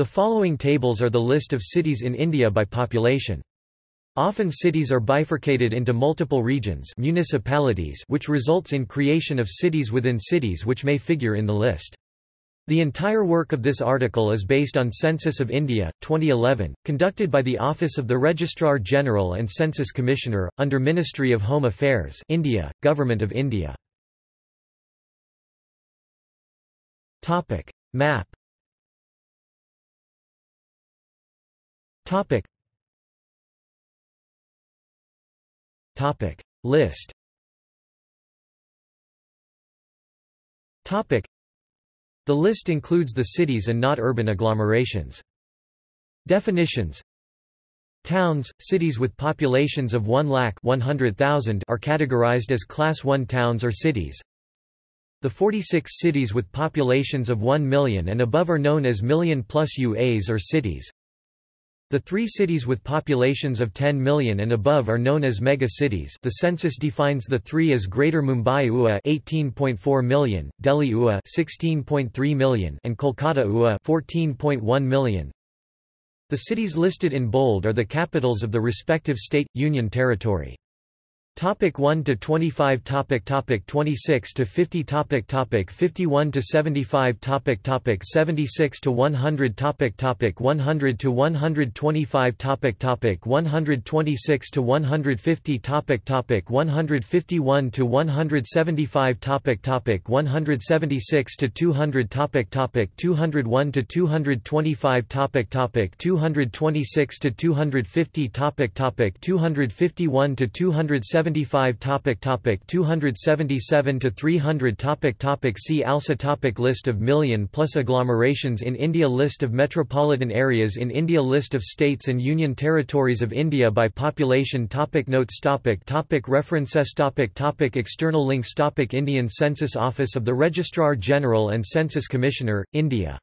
The following tables are the list of cities in India by population. Often cities are bifurcated into multiple regions municipalities which results in creation of cities within cities which may figure in the list. The entire work of this article is based on Census of India, 2011, conducted by the Office of the Registrar General and Census Commissioner, under Ministry of Home Affairs India, Government of India. Map Topic Topic. List Topic The list includes the cities and not urban agglomerations. Definitions Towns, cities with populations of 1 lakh 100,000 are categorized as Class 1 towns or cities. The 46 cities with populations of 1 million and above are known as million plus UAs or cities. The three cities with populations of 10 million and above are known as mega-cities the census defines the three as Greater Mumbai UA 18.4 million, Delhi UA 16.3 million and Kolkata UA 14.1 million. The cities listed in bold are the capitals of the respective state, union territory. Topic 1 to 25 topic topic 26 to 50 topic topic 51 to 75 topic topic 76 to 100 topic topic 100 to 125 topic topic 126 to 150 topic topic 151 to 175 topic topic 176 to 200 topic topic 201 to 225 topic topic 226 to 250 topic topic 251 to 270 75 topic topic 277 to 300 topic topic see also topic list of million plus agglomerations in India list of metropolitan areas in India list of states and union territories of India by population topic notes topic topic references topic topic external links topic Indian Census Office of the Registrar General and Census Commissioner India